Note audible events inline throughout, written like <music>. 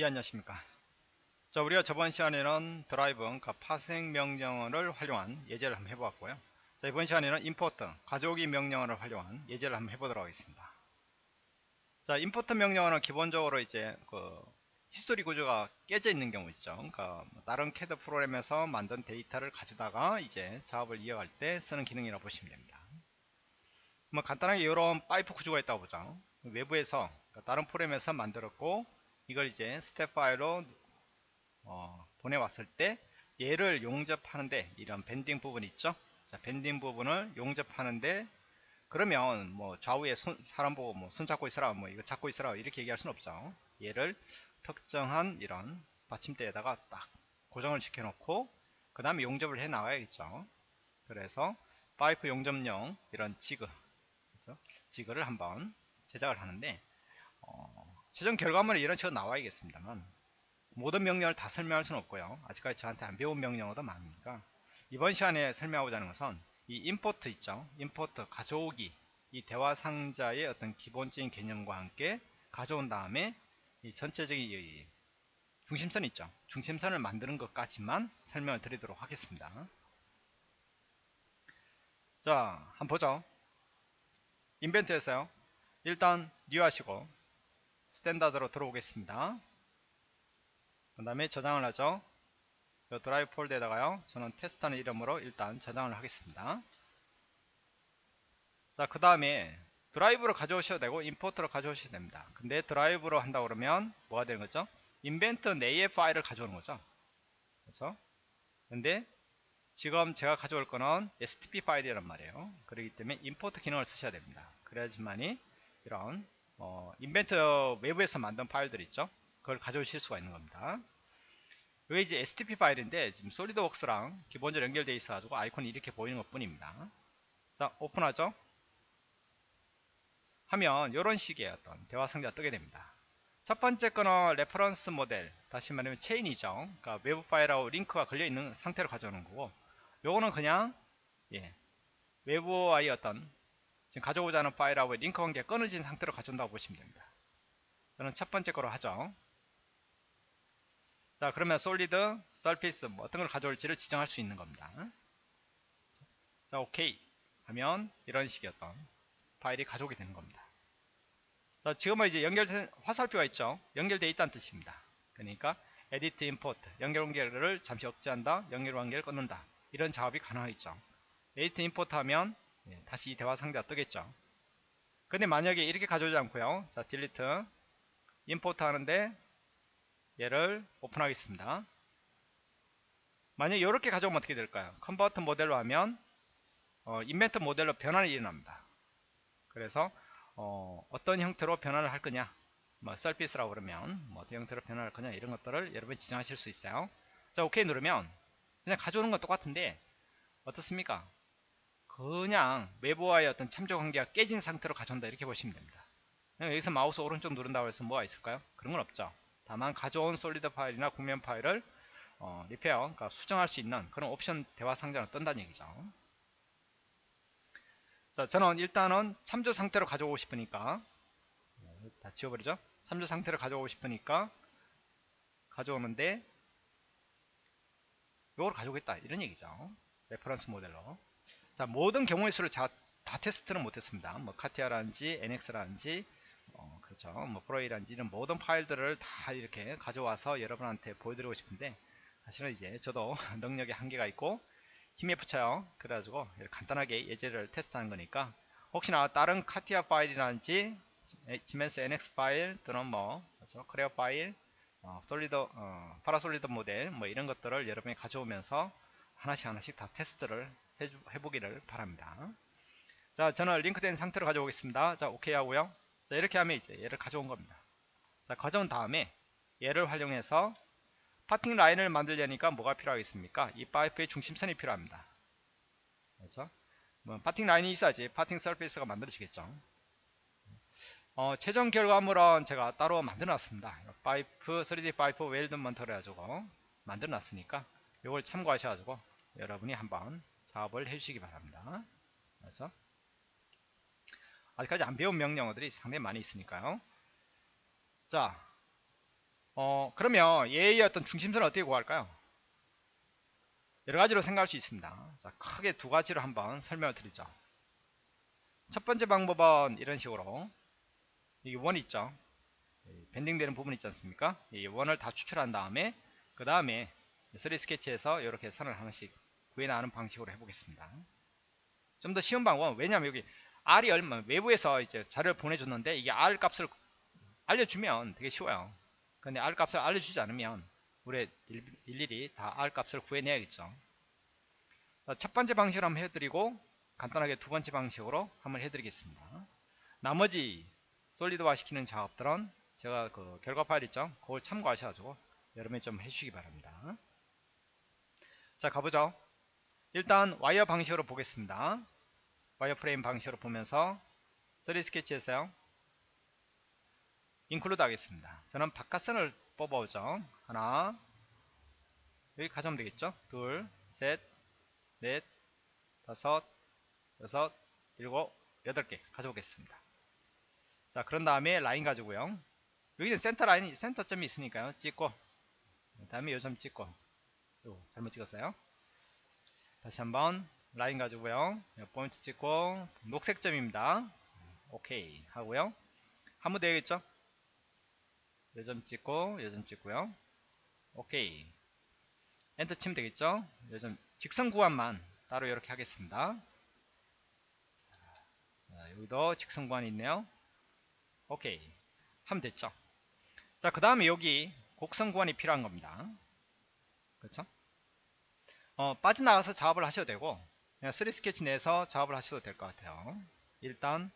예 안녕하십니까? 자 우리가 저번 시간에는 derive 그러니까 파생 명령어를 활용한 예제를 한번 해보았고요. 자 이번 시간에는 import 가져오기 명령어를 활용한 예제를 한번 해보도록 하겠습니다. 자 import 명령어는 기본적으로 이제 그 히스토리 구조가 깨져 있는 경우 있죠. 그러니까 뭐 다른 캐드 프로그램에서 만든 데이터를 가져다가 이제 작업을 이어갈 때 쓰는 기능이라고 보시면 됩니다. 뭐 간단하게 이런 파이프 구조가 있다고 보죠. 외부에서 그러니까 다른 프로그램에서 만들었고 이걸 이제 스텝 파일로 어, 보내왔을 때 얘를 용접하는데 이런 bending 부분 있죠? 자, bending 부분을 용접하는데 그러면 뭐 좌우에 손, 사람 보고 뭐 손 잡고 있으라 뭐 이거 잡고 있으라 이렇게 얘기할 수는 없죠. 얘를 특정한 이런 받침대에다가 딱 고정을 시켜 놓고 그 다음에 용접을 해 나가야겠죠. 그래서 파이프 용접용 이런 지그 지그를 한번 제작을 하는데 어, 최종 결과물이 이런 식으로 나와야겠습니다만 모든 명령을 다 설명할 수는 없고요. 아직까지 저한테 안 배운 명령어도 많으니까. 이번 시간에 설명하고자 하는 것은 이 임포트 있죠? 임포트 가져오기. 이 대화 상자의 어떤 기본적인 개념과 함께 가져온 다음에 이 전체적인 이 중심선 있죠? 중심선을 만드는 것까지만 설명을 드리도록 하겠습니다. 자 한번 보죠. Inventor에서요. 일단 new 하시고 standard로 들어오겠습니다. 그 다음에 저장을 하죠. 이 derive 폴더에다가요. 저는 테스트하는 이름으로 일단 저장을 하겠습니다. 자, 그 다음에 derive로 가져오셔도 되고 import로 가져오셔도 됩니다. 근데 derive로 한다 그러면 뭐가 되는 거죠? Inventor 내의 파일을 가져오는 거죠. 그렇죠? 근데 지금 제가 가져올 거는 stp 파일이란 말이에요. 그렇기 때문에 임포트 기능을 쓰셔야 됩니다. 그래야지만이 이런 어, 인벤트 외부에서 만든 파일들 있죠? 그걸 가져오실 수가 있는 겁니다. 이게 이제 stp 파일인데 지금 솔리드웍스랑 기본적으로 연결되어 있어 가지고 아이콘이 이렇게 보이는 것 뿐입니다. 자 오픈하죠? 하면 이런 식의 어떤 대화 상자가 뜨게 됩니다. 첫 번째 거는 reference model 다시 말하면 체인이죠. 그러니까 외부 파일하고 링크가 걸려 있는 상태로 가져오는 거고 요거는 그냥 예, 외부와의 어떤 가져오자 하는 파일하고 링크 관계가 끊어진 상태로 가져온다고 보시면 됩니다. 저는 첫 번째 거로 하죠. 자 그러면 solid, surface 뭐 어떤 걸 가져올지를 지정할 수 있는 겁니다. 자 오케이 하면 이런 어떤 파일이 가져오게 되는 겁니다. 자 지금은 이제 연결된 화살표가 있죠. 연결되어 있다는 뜻입니다. 그러니까 edit import 연결 관계를 잠시 억제한다 연결 관계를 끊는다 이런 작업이 가능하겠죠. edit import 하면 예, 다시 대화 상자가 뜨겠죠. 근데 만약에 이렇게 가져오지 않고요. 자, delete import 하는데 얘를 오픈하겠습니다. 만약에 이렇게 가져오면 어떻게 될까요? convert model로 하면 어, Inventor 모델로 변환이 일어납니다. 그래서 어, 떤 형태로 변환을 할 거냐 뭐 surface라고 그러면 뭐 어떤 형태로 변환할 거냐 이런 것들을 여러분이 지정하실 수 있어요. 자 오케이 누르면 그냥 가져오는 건 똑같은데 어떻습니까? 그냥 외부와의 어떤 참조 관계가 깨진 상태로 가져온다 이렇게 보시면 됩니다. 여기서 마우스 오른쪽 누른다고 해서 뭐가 있을까요? 그런 건 없죠. 다만 가져온 solid 파일이나 곡면 파일을 어, repair, 그러니까 수정할 수 있는 그런 옵션 대화 상자로 뜬다는 얘기죠. 자, 저는 일단은 참조 상태로 가져오고 싶으니까 다 지워버리죠. 참조 상태로 가져오고 싶으니까 가져오는데 이걸 가져오겠다 이런 얘기죠. reference model로 자 모든 경우의 수를 자, 다 테스트는 못했습니다. 뭐 CATIA라든지 NX라든지 어, 그렇죠. 뭐 Pro/E라든지 이런 모든 파일들을 다 이렇게 가져와서 여러분한테 보여드리고 싶은데 사실은 이제 저도 <laughs> 능력에 한계가 있고 힘에 부쳐요. 그래가지고 간단하게 예제를 테스트하는 거니까 혹시나 다른 CATIA 파일이라든지 지멘스 NX 파일 또는 뭐 그렇죠. Creo 파일 어, solid 어, Parasolid 모델 뭐 이런 것들을 여러분이 가져오면서 하나씩 하나씩 다 테스트를 해주, 해보기를 바랍니다. 자, 저는 링크된 상태로 가져오겠습니다. 자, 오케이 하고요. 자, 이렇게 하면 이제 얘를 가져온 겁니다. 자, 가져온 다음에 얘를 활용해서 parting line을 만들려니까 뭐가 필요하겠습니까? 이 파이프의 중심선이 필요합니다. 그렇죠? 뭐 parting line이 있어야지 parting surface가 만들어지겠죠. 어, 최종 결과물은 제가 따로 만들어 놨습니다. 파이프 3D 파이프 weldment를 해가지고 만들어 놨으니까 이걸 참고하셔가지고 여러분이 한번 작업을 해주시기 바랍니다. 그래서 아직까지 안 배운 명령어들이 상당히 많이 있으니까요. 자, 어 그러면 얘의 어떤 중심선을 어떻게 구할까요? 여러 가지로 생각할 수 있습니다. 자, 크게 두 가지로 한번 설명을 드리죠. 첫 번째 방법은 이런 식으로 이게 원 있죠. 밴딩되는 부분 있지 않습니까? 이 원을 다 추출한 다음에 그 다음에 3 스케치에서 이렇게 선을 하나씩 구해나가는 방식으로 해보겠습니다. 좀 더 쉬운 방법은 왜냐하면 여기 R이 얼마 외부에서 이제 자료를 보내줬는데 이게 R 값을 알려주면 되게 쉬워요. 근데 R 값을 알려주지 않으면 우리 일일이 다 R 값을 구해내야겠죠. 첫 번째 방식으로 한번 해드리고 간단하게 두 번째 방식으로 한번 해드리겠습니다. 나머지 솔리드화 시키는 작업들은 제가 그 결과 파일 있죠? 그걸 참고하셔가지고 여러분이 좀 해주시기 바랍니다. 자 가보죠. 일단 와이어 방식으로 보겠습니다. wireframe 방식으로 보면서 3 스케치에서요. include 하겠습니다. 저는 바깥선을 뽑아오죠. 하나 여기 가져오면 되겠죠. 둘, 셋, 넷, 다섯, 여섯, 일곱, 여덟 개 가져오겠습니다. 자 그런 다음에 라인 가지고요. 여기는 센터 라인, 센터점이 있으니까요. 찍고 그 다음에 요점 찍고 요, 잘못 찍었어요. 다시 한번 라인 가지고요. 포인트 찍고 녹색 점입니다. 오케이 하고요. 한 번 되겠죠? 요점 찍고 요점 찍고요. 오케이 엔터 치면 되겠죠? 요점 직선 구간만 따로 이렇게 하겠습니다. 자, 여기도 직선 구간이 있네요. 오케이 하면 됐죠? 자, 그 다음에 여기 곡선 구간이 필요한 겁니다. 그렇죠? 어, 빠져나가서 작업을 하셔도 되고 그냥 3 스케치 내에서 작업을 하셔도 될 것 같아요. 일단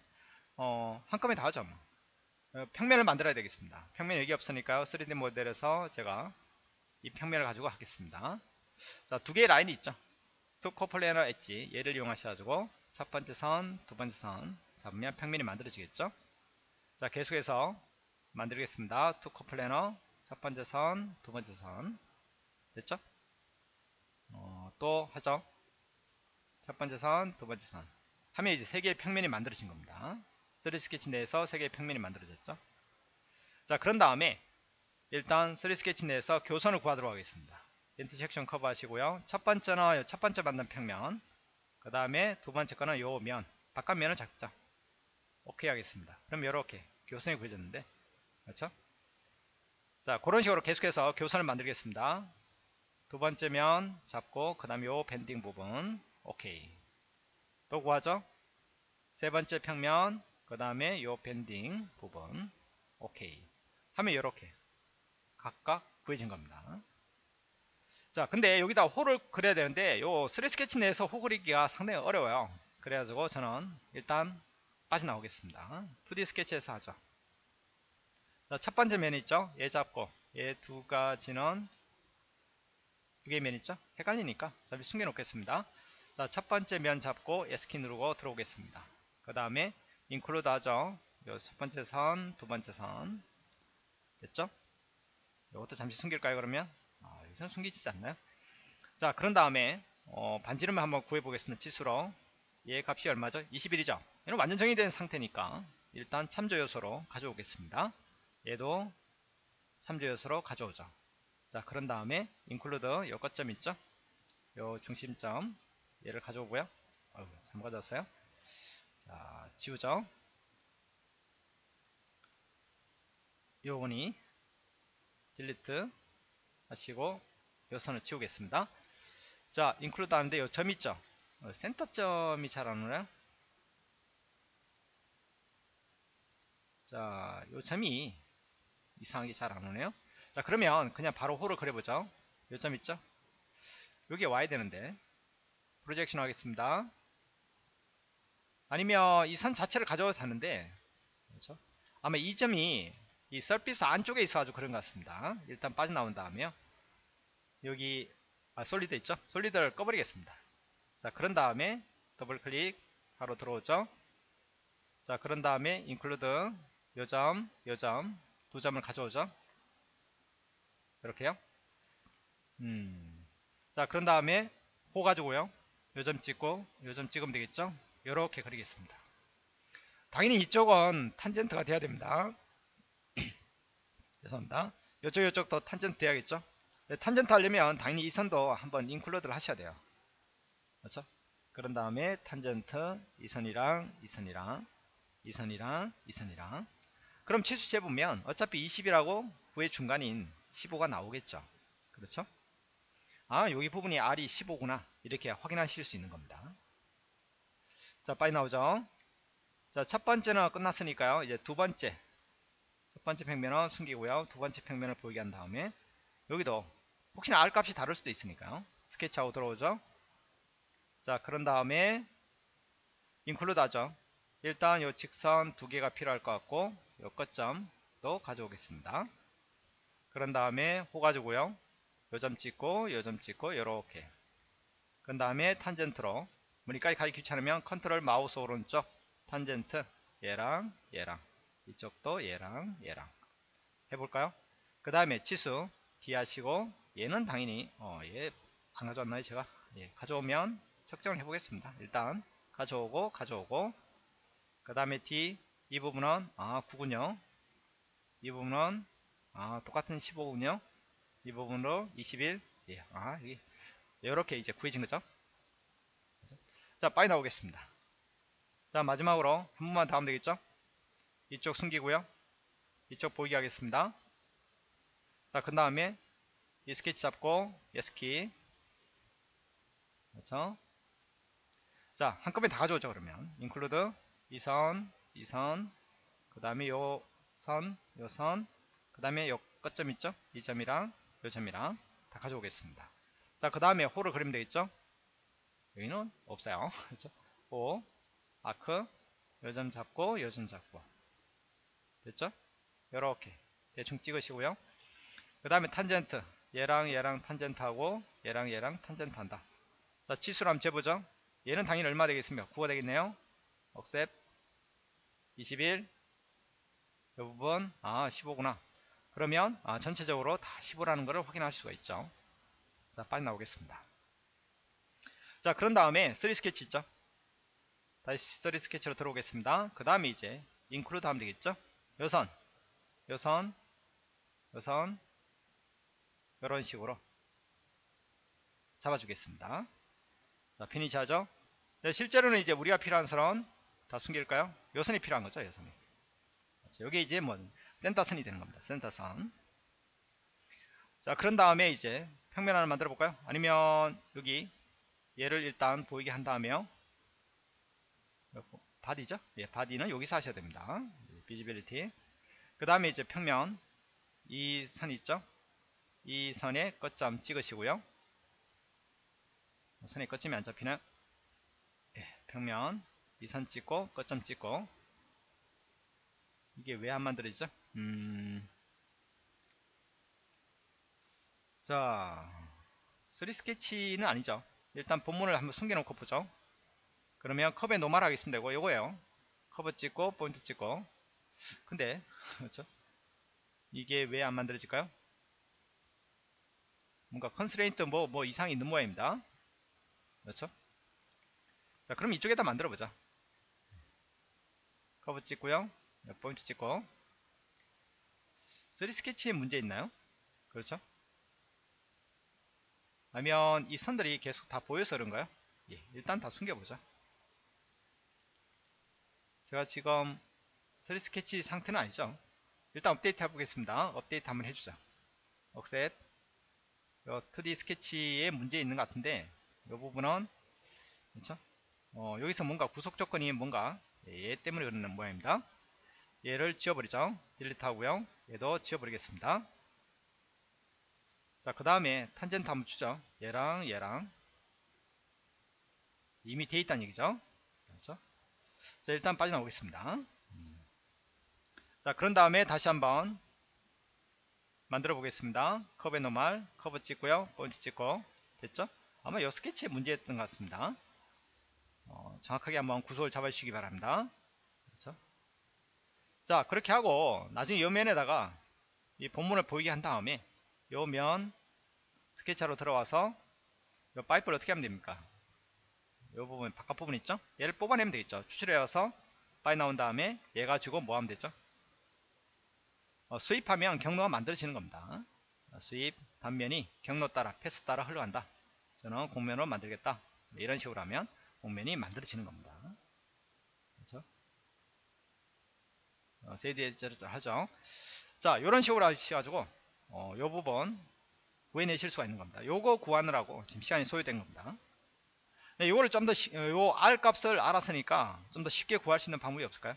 어, 한꺼번에 다 하죠. 뭐. 어, 평면을 만들어야 되겠습니다. 평면 여기 없으니까요. 3D 모델에서 제가 이 평면을 가지고 하겠습니다. 자, 두 개의 라인이 있죠. two coplanar edge 얘를 이용하셔가지고 첫 번째 선, 두 번째 선 잡으면 평면이 만들어지겠죠. 자, 계속해서 만들겠습니다. two coplanar 첫 번째 선, 두 번째 선 됐죠? 어, 또 하죠. 첫 번째 선, 두 번째 선 하면 이제 세 개의 평면이 만들어진 겁니다. 3 스케치 내에서 세 개의 평면이 만들어졌죠. 자, 그런 다음에 일단 3 스케치 내에서 교선을 구하도록 하겠습니다. 인터섹션 커버 하시고요. 첫 번째는 첫 번째 만든 평면 그 다음에 두 번째 거는 요 면, 바깥 면을 잡죠. 오케이 하겠습니다. 그럼 이렇게 교선이 구해졌는데 그렇죠? 자 그런 식으로 계속해서 교선을 만들겠습니다. 두 번째 면 잡고 그 다음에 요 밴딩 부분 오케이 또 구하죠? 세 번째 평면 그 다음에 요 밴딩 부분 오케이 하면 이렇게 각각 구해진 겁니다. 자 근데 여기다 홀을 그려야 되는데 요 3스케치 내에서 호 그리기가 상당히 어려워요. 그래가지고 저는 일단 빠져나오겠습니다. 2D 스케치에서 하죠. 자, 첫 번째 면 있죠? 얘 잡고 얘 두 가지는 두 개의 면 있죠? 헷갈리니까 잠시 숨겨 놓겠습니다. 자, 첫 번째 면 잡고 S키 누르고 들어오겠습니다. 그 다음에 인클루드 하죠. 요첫 번째 선, 두 번째 선 됐죠? 이것도 잠시 숨길까요 그러면? 아, 여기서는 숨기지 않나요? 자 그런 다음에 어, 반지름을 한번 구해 보겠습니다. 치수로 얘 값이 얼마죠? 21이죠? 얘는 완전 정의된 상태니까 일단 참조 요소로 가져오겠습니다. 얘도 참조 요소로 가져오죠. 자, 그런 다음에 include 요 거점 있죠? 요 중심점 얘를 가져오고요. 어휴, 잘못 가져왔어요. 자, 지우죠. 요거니 딜리트 하시고 요 선을 지우겠습니다. 자, include 하는데 요 점 있죠? 어, 센터점이 잘 안 오나요? 자, 요 점이 이상하게 잘 안 오네요. 자, 그러면 그냥 바로 호를 그려보죠. 요점 있죠? 여기 와야 되는데 projection 하겠습니다. 아니면 이 선 자체를 가져도 되는데 그렇죠? 아마 이 점이 이 surface 안쪽에 있어가지고 그런 것 같습니다. 일단 빠져나온 다음에요. 여기 아, solid 있죠? solid를 꺼버리겠습니다. 자, 그런 다음에 더블 클릭 바로 들어오죠. 자, 그런 다음에 include 요점, 요점 두 점을 가져오죠. 이렇게요. 음. 자, 그런 다음에 호 가지고요. 요점 찍고 요점 찍으면 되겠죠. 이렇게 그리겠습니다. 당연히 이쪽은 탄젠트가 돼야 됩니다. <clears throat> 죄송합니다. 이쪽 이쪽도 탄젠트 해야겠죠 네, 탄젠트 하려면 당연히 이 선도 한번 인클루드를 하셔야 돼요 그렇죠 그런 다음에 탄젠트 이 선이랑 이 선이랑 이 선이랑 이 선이랑 그럼 치수 재보면 어차피 20이라고 구의 중간인 15가 나오겠죠. 그렇죠? 아 여기 부분이 R이 15구나. 이렇게 확인하실 수 있는 겁니다. 자 빨리 나오죠. 자 첫 번째는 끝났으니까요. 이제 두 번째. 첫 번째 평면은 숨기고요. 두 번째 평면을 보이게 한 다음에 여기도 혹시나 R 값이 다를 수도 있으니까요. 스케치하고 들어오죠. 자 그런 다음에 include 하죠. 일단 요 직선 두 개가 필요할 것 같고 요 끝점도 가져오겠습니다 그런 다음에 호 가지고요. 요점 찍고 요점 찍고 요렇게. 그 다음에 탄젠트로. 메뉴까지 가기 귀찮으면 컨트롤 마우스 오른쪽 탄젠트 얘랑 얘랑. 이쪽도 얘랑 얘랑. 해볼까요? 그 다음에 치수 D 하시고 얘는 당연히 어, 얘안 가져왔나요 제가? 예, 가져오면 측정을 해보겠습니다. 일단 가져오고 가져오고. 그 다음에 D 이 부분은 아 9군요. 이 부분은 아 똑같은 15군요? 이 부분으로 21 예, 아 이게 이렇게 이제 구해진 거죠? 자 빨리 나오겠습니다. 자 마지막으로 한 번만 더 하면 되겠죠? 이쪽 숨기고요. 이쪽 보이게 하겠습니다. 자 그 다음에 이 스케치 잡고 S키 그렇죠? 자 한꺼번에 다 가져오죠 그러면. include 이선 이 선 그 다음에 요 선 요 선 그 다음에 요 끝점 있죠? 이 점이랑 요 점이랑 다 가져오겠습니다. 자 그 다음에 호를 그리면 되겠죠? 여기는 없어요. <laughs> 그렇죠? 호 아크 요점 잡고 요점 잡고. 됐죠? 요렇게 대충 찍으시고요. 그 다음에 탄젠트. 얘랑 얘랑 탄젠트 하고 얘랑 얘랑 탄젠트 한다. 자 치수를 한번 재보죠. 얘는 당연히 얼마 되겠습니까? 9가 되겠네요. 억셉. 21 이 부분. 아 15구나 그러면 아, 전체적으로 다 15라는 것을 확인할 수가 있죠. 자 빨리 나오겠습니다. 자 그런 다음에 3 스케치 있죠? 다시 3 스케치로 들어오겠습니다. 그 다음에 이제 include 하면 되겠죠? 요선 요선 요선 이런 식으로 잡아주겠습니다. 자 피니시 하죠? 네, 실제로는 이제 우리가 필요한 선은 다 숨길까요? 요선이 필요한 거죠 요선이. 여기 이제 뭐 센터선이 되는 겁니다. 센터선. 자 그런 다음에 이제 평면 하나 만들어 볼까요? 아니면 여기 얘를 일단 보이게 한 다음에요. 바디죠? 예 바디는 여기서 하셔야 됩니다. visibility 그 다음에 이제 평면. 이 선 있죠? 이 선에 끝점 찍으시고요. 선에 끝점이 안 잡히는 예, 평면. 이 선 찍고 끝점 찍고 이게 왜 안 만들어지죠? 음... 자 3 스케치는 아니죠. 일단 본문을 한번 숨겨놓고 보죠. 그러면 커브에 normal 하겠습니다. 이거 요거예요. 커브 찍고 포인트 찍고. 근데 <laughs> 그렇죠? 이게 왜 안 만들어질까요? 뭔가 constraint 뭐, 뭐 이상이 있는 모양입니다. 그렇죠? 자 그럼 이쪽에다 만들어 보자. 커브 찍고요 포인트 찍고. 3 스케치에 문제 있나요? 그렇죠? 아니면 이 선들이 계속 다 보여서 그런가요? 예, 일단 다 숨겨보자 제가 지금 3 스케치 상태는 아니죠? 일단 업데이트 해보겠습니다. 업데이트 한번 해주자 억셋. 2D 스케치에 문제 있는 것 같은데 이 부분은 그렇죠? 어, 여기서 뭔가 구속 조건이 뭔가 얘 때문에 그러는 모양입니다 얘를 지워버리죠. 딜리트 하고요. 얘도 지워버리겠습니다. 자 그 다음에 탄젠트 한번 주죠. 얘랑 얘랑. 이미 돼 있다는 얘기죠. 그렇죠? 자 일단 빠져나오겠습니다. 자 그런 다음에 다시 한번 만들어 보겠습니다. 커브의 normal 커브 찍고요. 포인트 찍고. 됐죠? 아마 이 스케치에 문제였던 것 같습니다. 어, 정확하게 한번 구속을 잡아주시기 바랍니다. 그렇죠? 자 그렇게 하고 나중에 이 면에다가 이 본문을 보이게 한 다음에 이 면 스케치하러 들어와서 이 파이프를 어떻게 하면 됩니까 이 부분 바깥 부분 있죠 얘를 뽑아내면 되겠죠 추출해서 빠져나온 다음에 얘 가지고 뭐 하면 되죠 어, 수입하면 경로가 만들어지는 겁니다. 어, 수입 단면이 경로 따라 패스 따라 흘러간다. 저는 공면으로 만들겠다. 네, 이런 식으로 하면 공면이 만들어지는 겁니다. 그렇죠? 어, 세디에저를 하죠. 자, 이런 식으로 하셔가지고 어, 요 부분 구해내실 수가 있는 겁니다. 요거 구하느라고 지금 시간이 소요된 겁니다. 네, 요거를 좀 더, 어, 요 R 값을 알았으니까 좀 더 쉽게 구할 수 있는 방법이 없을까요?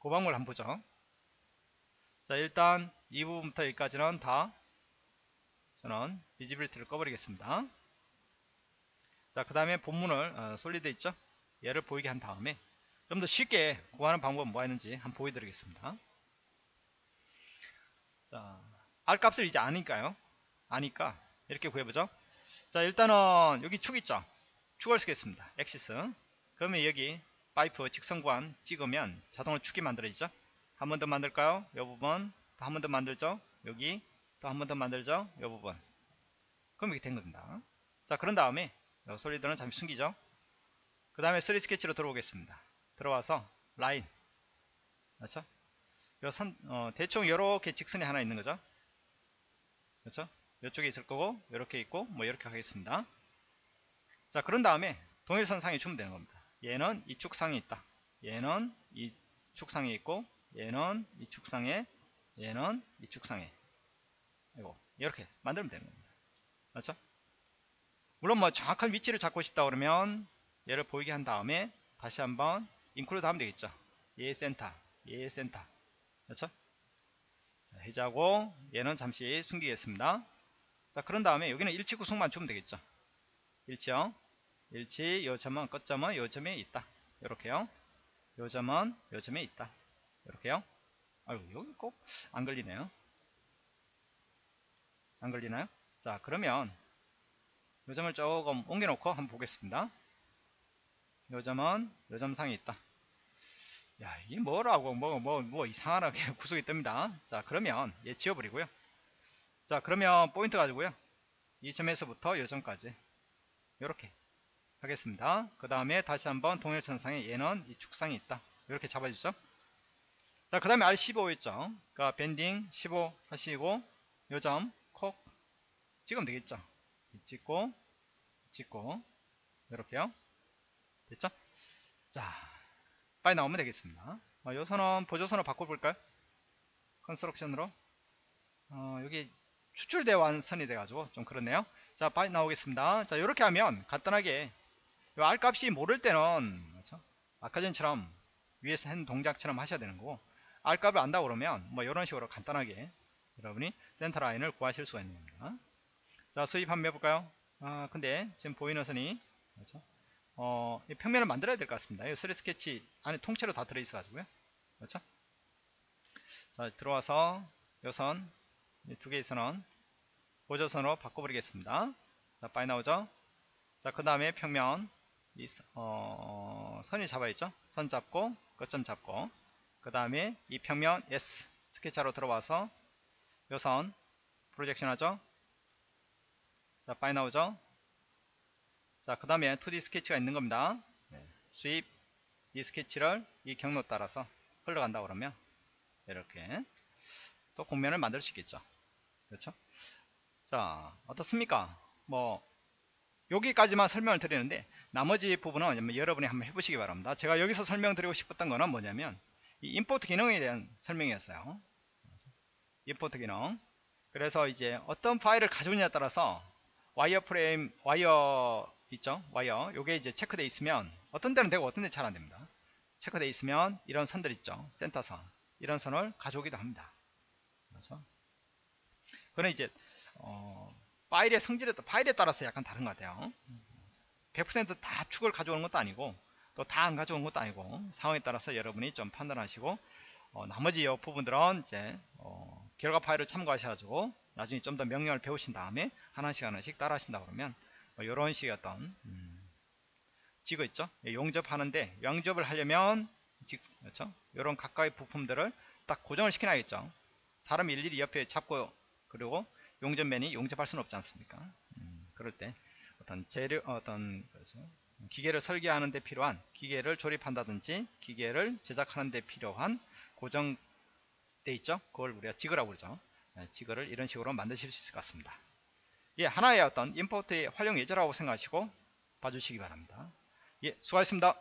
그 방법을 한번 보죠. 자, 일단 이 부분부터 여기까지는 다 저는 visibility를 꺼버리겠습니다. 자, 그 다음에 본문을 어, solid 있죠? 얘를 보이게 한 다음에 좀 더 쉽게 구하는 방법은 뭐가 있는지 한번 보여드리겠습니다. 자, R 값을 이제 아니까요. 아니까 이렇게 구해보죠. 자, 일단은 여기 축 있죠? 축을 쓰겠습니다. axis. 그러면 여기 파이프 직선구간 찍으면 자동으로 축이 만들어지죠. 한 번 더 만들까요? 이 부분. 또 한 번 더 만들죠. 여기 또 한 번 더 만들죠. 이 부분. 그럼 이렇게 된 겁니다. 자, 그런 다음에 솔리드는 잠시 숨기죠. 그 다음에 3 스케치로 들어오겠습니다. 들어와서 라인. 그렇죠? 요 선, 어, 대충 이렇게 직선이 하나 있는 거죠. 그렇죠? 이쪽에 있을 거고 이렇게 있고 뭐 이렇게 하겠습니다. 자, 그런 다음에 동일선 상에 주면 되는 겁니다. 얘는 이 축 상에 있다. 얘는 이 축 상에 있고 얘는 이 축 상에 얘는 이 축 상에 이거 이렇게 만들면 되는 겁니다. 맞죠? 물론 뭐 정확한 위치를 잡고 싶다 그러면 얘를 보이게 한 다음에 다시 한번 include 하면 되겠죠. 얘 센터, 얘 센터. 그렇죠? 자, 해제하고 얘는 잠시 숨기겠습니다. 자, 그런 다음에 여기는 일치 구속만 주면 되겠죠. 일치요. 일치, 요 점은 끝점은 요 점에 있다. 이렇게요. 요 점은 요 점에 있다. 이렇게요. 아유, 여기 꼭 안 걸리네요. 안 걸리나요? 자, 그러면 요 점을 조금 옮겨놓고 한번 보겠습니다. 요 점은 요 점상에 있다. 야, 이게 뭐라고, 뭐, 뭐, 뭐, 이상하게 <laughs> 구속이 뜹니다. 자, 그러면 얘 지워버리고요. 자, 그러면 포인트 가지고요. 이 점에서부터 요 점까지. 이렇게 하겠습니다. 그 다음에 다시 한번 동일선상에 얘는 이 축상이 있다. 이렇게 잡아주죠. 자, 그 다음에 R15 있죠. 그러니까 밴딩 15 하시고, 요 점, 콕, 찍으면 되겠죠. 찍고, 찍고, 이렇게요. 됐죠? 자, 빨리 나오면 되겠습니다. 어, 요 선은 보조선으로 바꿔볼까요? construction으로. 어, 여기 추출되어 완선이 돼가지고 좀 그렇네요. 자, 빨리 나오겠습니다. 자, 이렇게 하면 간단하게 요 R 값이 모를 때는 그렇죠? 아까 전처럼 위에서 한 동작처럼 하셔야 되는 거고 R 값을 안다 그러면 뭐 이런 식으로 간단하게 여러분이 센터 라인을 구하실 수가 있는 겁니다. 자, sweep 한번 해볼까요? 아, 근데 지금 보이는 선이 그렇죠? 어, 평면을 만들어야 될 것 같습니다. 이 3 스케치 안에 통째로 다 들어있어 가지고요. 그렇죠? 자, 들어와서 요선 두 개의 선은 보조선으로 바꿔버리겠습니다. 자, 빨리 나오죠? 자, 그 다음에 평면 이, 어, 선이 잡아있죠? 선 잡고 끝점 잡고 그 다음에 이 평면 S 스케치하러 들어와서 요선 프로젝션 하죠? 자, 빨리 나오죠? 자, 그 다음에 2D 스케치가 있는 겁니다. 네. 수입 이 스케치를 이 경로 따라서 흘러간다 그러면 이렇게 또 공면을 만들 수 있겠죠. 그렇죠? 자, 어떻습니까? 뭐 여기까지만 설명을 드리는데 나머지 부분은 여러분이 한번 해보시기 바랍니다. 제가 여기서 설명드리고 싶었던 거는 뭐냐면 이 임포트 기능에 대한 설명이었어요. 임포트 기능. 그래서 이제 어떤 파일을 가져오냐에 따라서 와이어 프레임, 와이어 있죠? 와이어. 요게 이제 체크되어 있으면 어떤 데는 되고 어떤 데는 잘 안됩니다. 체크되어 있으면 이런 선들 있죠? 센터선. 이런 선을 가져오기도 합니다. 그래서 그는 이제 어, 파일의 성질에 파일에 따라서 약간 다른 것 같아요. 100%다 축을 가져오는 것도 아니고 또 다 안 가져오는 것도 아니고 상황에 따라서 여러분이 좀 판단하시고 어, 나머지 이 부분들은 이제 어, 결과 파일을 참고하셔가지고 나중에 좀 더 명령을 배우신 다음에 하나씩 하나씩 따라 하신다 그러면 뭐 이런 식의 어떤 음, 지거 있죠? 예, 용접하는데 용접을 하려면 그렇죠? 이런 각각의 부품들을 딱 고정을 시켜놔야겠죠. 사람 일일이 옆에 잡고 그리고 용접맨이 용접할 수는 없지 않습니까? 음, 그럴 때 어떤 재료 어떤 그렇죠? 기계를 설계하는 데 필요한 기계를 조립한다든지 기계를 제작하는 데 필요한 고정된 돼 있죠? 그걸 우리가 지그라고 그러죠. 예, 지그를 이런 식으로 만드실 수 있을 것 같습니다 예, 하나의 어떤 임포트의 활용 예제라고 생각하시고 봐주시기 바랍니다. 예, 수고하셨습니다